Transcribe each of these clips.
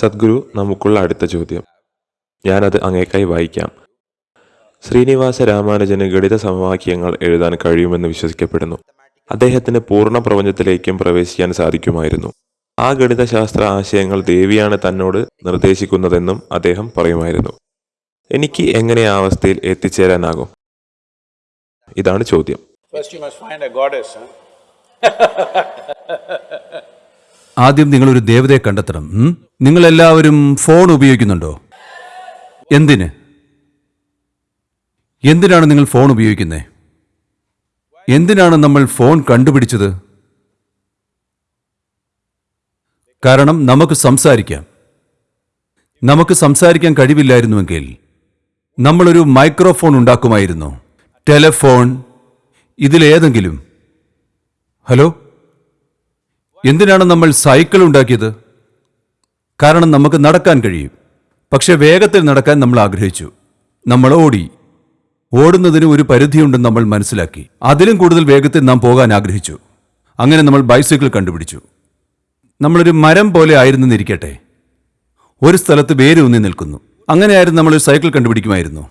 സദ്ഗുരു നമുക്കുള്ള അടുത്ത ചോദ്യം. ഞാനത് അങ്ങേക്കായി വായിക്കാം. ശ്രീനിവാസ രാമാനുജന് ഗണിത സമവാക്യങ്ങൾ എഴുതാൻ കഴിയുമെന്ന് വിശ്വസിക്കപ്പെടുന്നു. അദ്ദേഹത്തിന് പൂർണ പ്രപഞ്ചത്തിലേക്കും പ്രവേശിക്കാൻ സാധിക്കുമായിരുന്നു. ആ ഗണിതശാസ്ത്ര ആശയങ്ങൾ ദേവിയാണ് തന്നോട് നിർദ്ദേശിക്കുന്നതെന്നും അദ്ദേഹം പറയുമായിരുന്നു. എനിക്ക് എങ്ങനെ ആ അവസ്ഥയിൽ എത്തിച്ചേരാനാകും? ഇതാണ് ചോദ്യം. First, you must find a goddess. Huh? ആദ്യം നിങ്ങൾ ഒരു ദേവതയെ കണ്ടെത്തണം. നിങ്ങൾ എല്ലാവരും ഫോൺ ഉപയോഗിക്കുന്നുണ്ടോ? എന്തിന്? എന്തിനാണ് നിങ്ങൾ ഫോൺ ഉപയോഗിക്കുന്നത് എന്തിനാണ് നമ്മൾ ഫോൺ കണ്ടുപിടിച്ചത്? കാരണം നമുക്ക് സംസാരിക്കാം. നമുക്ക് സംസാരിക്കാൻ കഴിവില്ലായിരുന്നുവെങ്കിൽ നമ്മളൊരു മൈക്രോഫോൺ ഉണ്ടാക്കുമായിരുന്നു. ടെലഫോൺ ഇതിലേതെങ്കിലും. ഹലോ? എന്തിനാണ് നമ്മൾ സൈക്കിൾ ഉണ്ടാക്കിയത്? കാരണം നമുക്ക് നടക്കാൻ കഴിയും. പക്ഷെ വേഗത്തിൽ നടക്കാൻ നമ്മൾ ആഗ്രഹിച്ചു. നമ്മൾ ഓടി. ഓടുന്നതിന് ഒരു പരിധിയുണ്ടെന്ന് നമ്മൾ മനസ്സിലാക്കി. അതിലും കൂടുതൽ വേഗത്തിൽ നാം പോകാൻ ആഗ്രഹിച്ചു. അങ്ങനെ നമ്മൾ ബൈസൈക്കിൾ കണ്ടുപിടിച്ചു. നമ്മളൊരു മരം പോലെ ആയിരുന്നെന്നിരിക്കട്ടെ ഒരു സ്ഥലത്ത് വേരൂന്നി നിൽക്കുന്നു. അങ്ങനെയായിരുന്നു നമ്മളൊരു സൈക്കിൾ കണ്ടുപിടിക്കുമായിരുന്നു.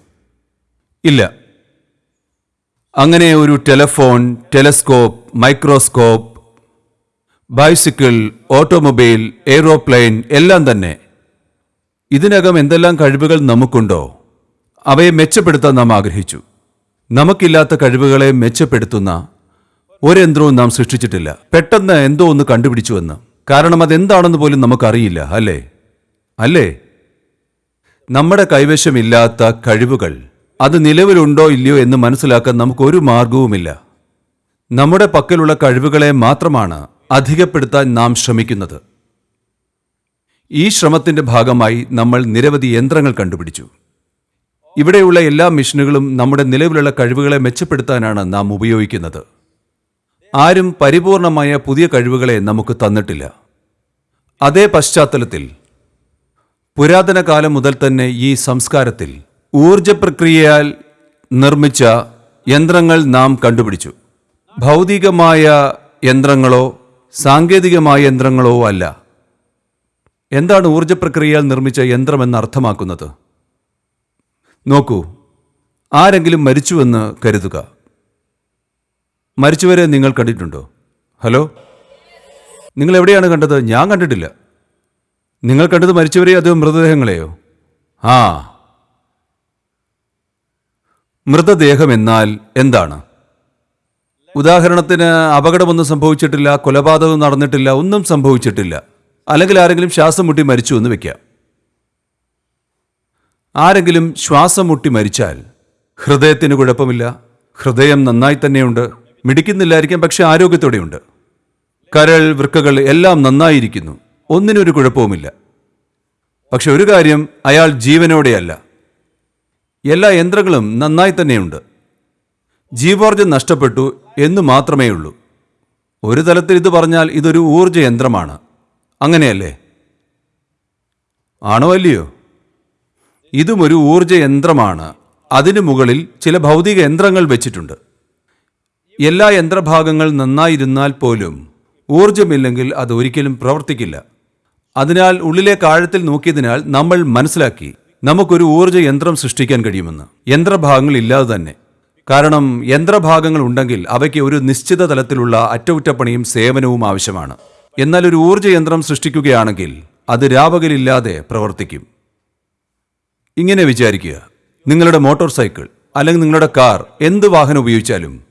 ഇല്ല. അങ്ങനെ ഒരു telephone telescope microscope bicycle automobile aeroplane എല്ലാം തന്നെ. ഇതിനകം എന്തെല്ലാം കഴിവുകൾ നമുക്കുണ്ടോ? അവയെ മെച്ചപ്പെടുത്താൻ നാം ആഗ്രഹിച്ചു. നമുക്കില്ലാത്ത കഴിവുകളെ മെച്ചപ്പെടുത്തുന്ന ഒരു യന്ത്രവും നാം സൃഷ്ടിച്ചിട്ടില്ല. പെട്ടെന്ന് എന്തോ ഒന്ന് കണ്ടുപിടിച്ചുവെന്ന്. കാരണം അതെന്താണെന്ന് പോലും നമുക്കറിയില്ല അല്ലേ? അല്ലേ? നമ്മുടെ കൈവശമില്ലാത്ത കഴിവുകൾ അത് നിലവിലുണ്ടോ ഇല്ലയോ എന്ന് മനസ്സിലാക്കാൻ നമുക്കൊരു മാർഗവുമില്ല. നമ്മുടെ പക്കലുള്ള കഴിവുകളെ മാത്രമാണ് അധികപ്പെടുത്താൻ നാം ശ്രമിക്കുന്നത്. ഈ ശ്രമത്തിന്റെ ഭാഗമായി നമ്മൾ നിരവധി യന്ത്രങ്ങൾ കണ്ടുപിടിച്ചു. ഇവിടെയുള്ള എല്ലാ മിഷനുകളും നമ്മുടെ നിലവിലുള്ള കഴിവുകളെ മെച്ചപ്പെടുത്താനാണ് നാം ഉപയോഗിക്കുന്നത്. ആരും പരിപൂർണമായ പുതിയ കഴിവുകളെ നമുക്ക് തന്നിട്ടില്ല. അതേ പശ്ചാത്തലത്തിൽ പുരാതന കാലം മുതൽ തന്നെ ഈ സംസ്കാരത്തിൽ ഊർജ പ്രക്രിയയാൽ നിർമ്മിച്ച യന്ത്രങ്ങൾ നാം കണ്ടുപിടിച്ചു. ഭൗതികമായ യന്ത്രങ്ങളോ സാങ്കേതികമായ യന്ത്രങ്ങളോ അല്ല. എന്താണ് ഊർജ പ്രക്രിയയാൽ നിർമ്മിച്ച യന്ത്രമെന്ന് അർത്ഥമാക്കുന്നത്? നോക്കൂ ആരെങ്കിലും മരിച്ചുവെന്ന് കരുതുക. മരിച്ചുവരെ നിങ്ങൾ കണ്ടിട്ടുണ്ടോ? ഹലോ? നിങ്ങൾ എവിടെയാണ് കണ്ടത്? ഞാൻ കണ്ടിട്ടില്ല. നിങ്ങൾ കണ്ടത് മരിച്ചവരെ അതോ മൃതദേഹങ്ങളെയോ? ആ. മൃതദേഹം എന്നാൽ എന്താണ്? ഉദാഹരണത്തിന് അപകടമൊന്നും സംഭവിച്ചിട്ടില്ല കൊലപാതകം നടന്നിട്ടില്ല ഒന്നും സംഭവിച്ചിട്ടില്ല. അല്ലെങ്കിൽ ആരെങ്കിലും ശ്വാസം മുട്ടി മരിച്ചു എന്ന് വെക്കാം. ആരെങ്കിലും ശ്വാസം മുട്ടി മരിച്ചാൽ ഹൃദയത്തിന് കുഴപ്പമില്ല ഹൃദയം നന്നായി തന്നെയുണ്ട് മിടിക്കുന്നില്ലായിരിക്കാം പക്ഷെ ആരോഗ്യത്തോടെയുണ്ട്. കരൾ വൃക്കകൾ എല്ലാം നന്നായിരിക്കുന്നു ഒന്നിനൊരു കുഴപ്പവുമില്ല. പക്ഷെ ഒരു കാര്യം അയാൾ ജീവനോടെയല്ല. എല്ലാ യന്ത്രങ്ങളും നന്നായി തന്നെയുണ്ട്. ജീവോർജം നഷ്ടപ്പെട്ടു എന്ന് മാത്രമേ ഉള്ളൂ ഒരു തലത്തിൽ ഇത് പറഞ്ഞാൽ ഇതൊരു ഊർജ യന്ത്രമാണ് അങ്ങനെയല്ലേ? ആണോ അല്ലയോ? ഇതും ഒരു ഊർജ യന്ത്രമാണ് അതിനു മുകളിൽ ചില ഭൗതിക യന്ത്രങ്ങൾ വെച്ചിട്ടുണ്ട്. എല്ലാ യന്ത്രഭാഗങ്ങൾ നന്നായിരുന്നാൽ പോലും ഊർജമില്ലെങ്കിൽ അത് ഒരിക്കലും പ്രവർത്തിക്കില്ല. അതിനാൽ ഉള്ളിലെ കാഴത്തിൽ നോക്കിയതിനാൽ നമ്മൾ മനസ്സിലാക്കി നമുക്കൊരു ഊർജ യന്ത്രം സൃഷ്ടിക്കാൻ കഴിയുമെന്ന്. യന്ത്രഭാഗങ്ങൾ ഇല്ലാതെ തന്നെ. കാരണം യന്ത്രഭാഗങ്ങൾ ഉണ്ടെങ്കിൽ അവയ്ക്ക് ഒരു നിശ്ചിത തലത്തിലുള്ള അറ്റകുറ്റപ്പണിയും സേവനവും ആവശ്യമാണ്. എന്നാൽ ഒരു ഊർജ യന്ത്രം സൃഷ്ടിക്കുകയാണെങ്കിൽ അത് രാപകലില്ലാതെ പ്രവർത്തിക്കും. ഇങ്ങനെ വിചാരിക്കുക. നിങ്ങളുടെ മോട്ടോർ സൈക്കിൾ അല്ലെങ്കിൽ നിങ്ങളുടെ കാർ എന്ത് വാഹനം ഉപയോഗിച്ചാലും.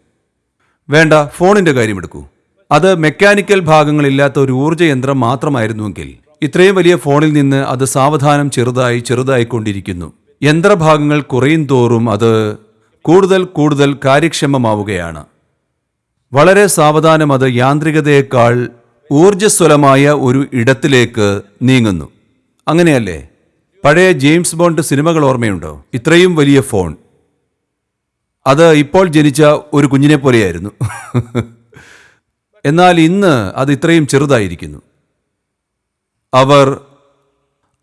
വേണ്ട ഫോണിന്റെ കാര്യമെടുക്കൂ. അത് മെക്കാനിക്കൽ ഭാഗങ്ങളില്ലാത്ത ഒരു ഊർജ യന്ത്രം മാത്രമായിരുന്നുവെങ്കിൽ ഇത്രയും വലിയ ഫോണിൽ നിന്ന് അത് സാവധാനം ചെറുതായി ചെറുതായിക്കൊണ്ടിരിക്കുന്നു. യന്ത്രഭാഗങ്ങൾ കുറയും തോറും അത് കൂടുതൽ കൂടുതൽ കാര്യക്ഷമമാവുകയാണ്. വളരെ സാവധാനം അത് യാന്ത്രികതയേക്കാൾ ഊർജസ്വലമായ ഒരു ഇടത്തിലേക്ക് നീങ്ങുന്നു. അങ്ങനെയല്ലേ? പഴയ ജെയിംസ് ബോണ്ട് സിനിമകൾ ഓർമ്മയുണ്ടോ? ഇത്രയും വലിയ ഫോൺ. അത് ഇപ്പോൾ ജനിച്ച ഒരു കുഞ്ഞിനെ പോലെയായിരുന്നു. എന്നാൽ ഇന്ന് അത് ഇത്രയും ചെറുതായിരിക്കുന്നു. അവർ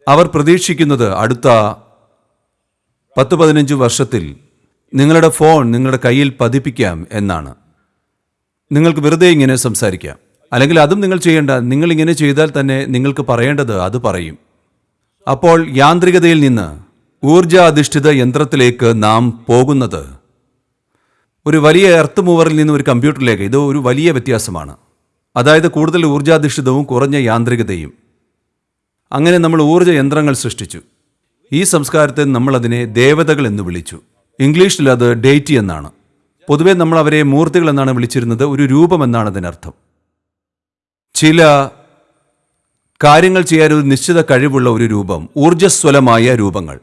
അവർ പ്രതീക്ഷിക്കുന്നത് അടുത്ത പത്ത് പതിനഞ്ച് വർഷത്തിൽ നിങ്ങളുടെ ഫോൺ നിങ്ങളുടെ കയ്യിൽ പതിപ്പിക്കാം എന്നാണ്. നിങ്ങൾക്ക് വെറുതെ ഇങ്ങനെ സംസാരിക്കാം. അല്ലെങ്കിൽ അതും നിങ്ങൾ ചെയ്യേണ്ട നിങ്ങൾ ഇങ്ങനെ ചെയ്താൽ തന്നെ നിങ്ങൾക്ക് പറയേണ്ടത് അത് പറയും. അപ്പോൾ യാന്ത്രികതയിൽ നിന്ന് ഊർജാധിഷ്ഠിത യന്ത്രത്തിലേക്ക് നാം പോകുന്നത്. ഒരു വലിയ എർത്ത് മൂവറിൽ നിന്ന് ഒരു കമ്പ്യൂട്ടറിലേക്ക് ഇത് ഒരു വലിയ വ്യത്യാസമാണ്. അതായത് കൂടുതൽ ഊർജാധിഷ്ഠിതവും കുറഞ്ഞ യാന്ത്രികതയും. അങ്ങനെ നമ്മൾ ഊർജ യന്ത്രങ്ങൾ സൃഷ്ടിച്ചു. ഈ സംസ്കാരത്തെ നമ്മളതിനെ ദേവതകൾ എന്ന് വിളിച്ചു. ഇംഗ്ലീഷിൽ അത് ഡേറ്റി എന്നാണ്. പൊതുവെ നമ്മൾ അവരെ മൂർത്തികൾ എന്നാണ് വിളിച്ചിരുന്നത് ഒരു രൂപം എന്നാണ് അതിനർത്ഥം. ചില കാര്യങ്ങൾ ചെയ്യാൻ ഒരു നിശ്ചിത കഴിവുള്ള ഒരു രൂപം ഊർജസ്വലമായ രൂപങ്ങൾ.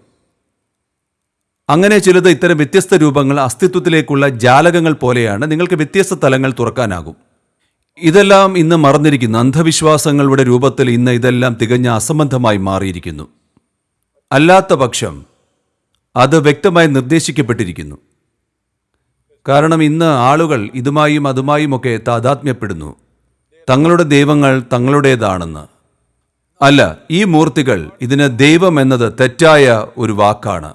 അങ്ങനെ ചിലത് ഇത്തരം വ്യത്യസ്ത രൂപങ്ങൾ അസ്തിത്വത്തിലേക്കുള്ള ജാലകങ്ങൾ പോലെയാണ് നിങ്ങൾക്ക് വ്യത്യസ്ത തലങ്ങൾ തുറക്കാനാകും. ഇതെല്ലാം ഇന്ന് മറന്നിരിക്കുന്നു. അന്ധവിശ്വാസങ്ങളുടെ രൂപത്തിൽ ഇന്ന് ഇതെല്ലാം തികഞ്ഞ അസംബന്ധമായി മാറിയിരിക്കുന്നു. അല്ലാത്ത പക്ഷം അത് വ്യക്തമായി നിർദ്ദേശിക്കപ്പെട്ടിരിക്കുന്നു. കാരണം ഇന്ന് ആളുകൾ ഇതുമായും അതുമായുമൊക്കെ താതാത്മ്യപ്പെടുന്നു. തങ്ങളുടെ ദൈവങ്ങൾ തങ്ങളുടേതാണെന്ന്. അല്ല ഈ മൂർത്തികൾ ഇതിന് ദൈവം എന്നത് തെറ്റായ ഒരു വാക്കാണ്.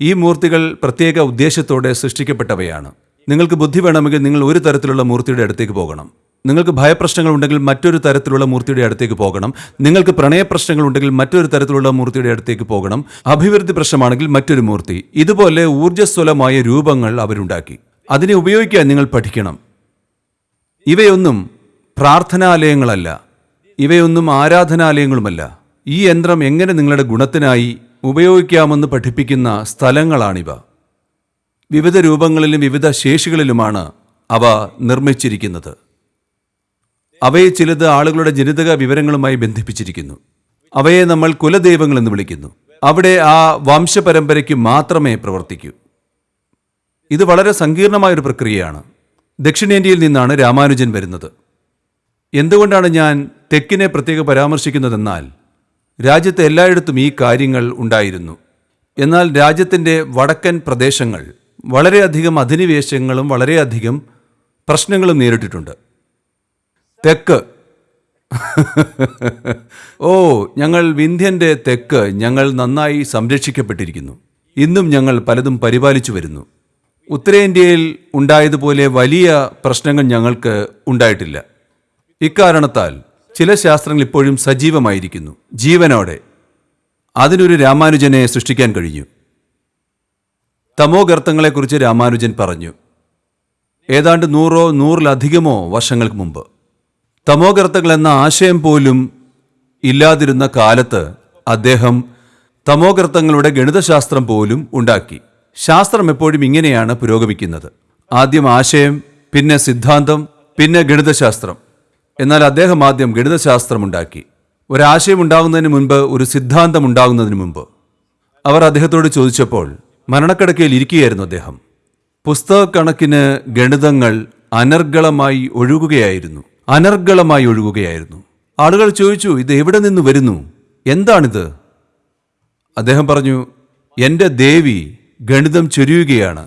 ഈ മൂർത്തികൾ പ്രത്യേക ഉദ്ദേശത്തോടെ സൃഷ്ടിക്കപ്പെട്ടവയാണ്. നിങ്ങൾക്ക് ബുദ്ധി വേണമെങ്കിൽ നിങ്ങൾ ഒരു തരത്തിലുള്ള മൂർത്തിയുടെ അടുത്തേക്ക് പോകണം. നിങ്ങൾക്ക് ഭയപ്രശ്നങ്ങൾ ഉണ്ടെങ്കിൽ മറ്റൊരു തരത്തിലുള്ള മൂർത്തിയുടെ അടുത്തേക്ക് പോകണം. നിങ്ങൾക്ക് പ്രണയപ്രശ്നങ്ങൾ ഉണ്ടെങ്കിൽ മറ്റൊരു തരത്തിലുള്ള മൂർത്തിയുടെ അടുത്തേക്ക് പോകണം. അഭിവൃദ്ധി പ്രശ്നമാണെങ്കിൽ മറ്റൊരു മൂർത്തി. ഇതുപോലെ ഊർജസ്വലമായ രൂപങ്ങൾ അവരുണ്ടാക്കി. അതിനെ ഉപയോഗിക്കാൻ നിങ്ങൾ പഠിക്കണം. ഇവയൊന്നും പ്രാർത്ഥനാലയങ്ങളല്ല. ഇവയൊന്നും ആരാധനാലയങ്ങളുമല്ല. ഈ യന്ത്രം എങ്ങനെ നിങ്ങളുടെ ഗുണത്തിനായി ഉപയോഗിക്കാമെന്ന് പഠിപ്പിക്കുന്ന സ്ഥലങ്ങളാണിവ. വിവിധ രൂപങ്ങളിലും വിവിധ ശേഷികളിലുമാണ് അവ നിർമ്മിച്ചിരിക്കുന്നത്. അവയെ ചിലത് ആളുകളുടെ ജനിതക വിവരങ്ങളുമായി ബന്ധിപ്പിച്ചിരിക്കുന്നു. അവയെ നമ്മൾ കുലദൈവങ്ങൾ എന്ന് വിളിക്കുന്നു. അവിടെ ആ വംശപരമ്പരയ്ക്ക് മാത്രമേ പ്രവർത്തിക്കൂ. ഇത് വളരെ സങ്കീർണമായ ഒരു പ്രക്രിയയാണ്. ദക്ഷിണേന്ത്യയിൽ നിന്നാണ് രാമാനുജൻ വരുന്നത്. എന്തുകൊണ്ടാണ് ഞാൻ തെക്കിനെ പ്രത്യേക പരാമർശിക്കുന്നതെന്നാൽ രാജ്യത്തെ എല്ലായിടത്തും ഈ കാര്യങ്ങൾ ഉണ്ടായിരുന്നു. എന്നാൽ രാജ്യത്തിന്റെ വടക്കൻ പ്രദേശങ്ങൾ വളരെയധികം അധിനിവേശങ്ങളും വളരെയധികം പ്രശ്നങ്ങളും നേരിട്ടിട്ടുണ്ട്. തെക്ക്. ഓ ഞങ്ങൾ വിന്ധ്യന്റെ തെക്ക് ഞങ്ങൾ നന്നായി സംരക്ഷിക്കപ്പെട്ടിരിക്കുന്നു. ഇന്നും ഞങ്ങൾ പലതും പരിപാലിച്ചു വരുന്നു. ഉത്തരേന്ത്യയിൽ ഉണ്ടായതുപോലെ വലിയ പ്രശ്നങ്ങൾ ഞങ്ങൾക്ക് ഉണ്ടായിട്ടില്ല. ഇക്കാരണത്താൽ ചില ശാസ്ത്രങ്ങൾ ഇപ്പോഴും സജീവമായിരിക്കുന്നു. ജീവനോടെ അതിനൊരു രാമാനുജനെ സൃഷ്ടിക്കാൻ കഴിഞ്ഞു. തമോഗർത്തങ്ങളെക്കുറിച്ച് രാമാനുജൻ പറഞ്ഞു. ഏതാണ്ട് നൂറോ നൂറിലധികമോ വർഷങ്ങൾക്ക് മുമ്പ്. തമോഗർത്തകൾ എന്ന ആശയം പോലും ഇല്ലാതിരുന്ന കാലത്ത് അദ്ദേഹം തമോഗർത്തങ്ങളുടെ ഗണിതശാസ്ത്രം പോലും ഉണ്ടാക്കി. ശാസ്ത്രം എപ്പോഴും ഇങ്ങനെയാണ് പുരോഗമിക്കുന്നത്. ആദ്യം ആശയം പിന്നെ സിദ്ധാന്തം പിന്നെ ഗണിതശാസ്ത്രം. എന്നാൽ അദ്ദേഹം ആദ്യം ഗണിതശാസ്ത്രം ഉണ്ടാക്കി. ഒരാശയം ഉണ്ടാകുന്നതിന് മുൻപ് ഒരു സിദ്ധാന്തം ഉണ്ടാകുന്നതിന് മുമ്പ് അവർ അദ്ദേഹത്തോട് ചോദിച്ചപ്പോൾ മരണക്കിടക്കയിൽ ഇരിക്കുകയായിരുന്നു അദ്ദേഹം. പുസ്തകക്കണക്കിന് ഗണിതങ്ങൾ അനർഗളമായി ഒഴുകുകയായിരുന്നു. അനർഗളമായി ഒഴുകുകയായിരുന്നു. ആളുകൾ ചോദിച്ചു ഇത് എവിടെ നിന്ന് വരുന്നു? എന്താണിത്? അദ്ദേഹം പറഞ്ഞു എന്റെ ദേവി ഗണിതം ചൊരിയുകയാണ്.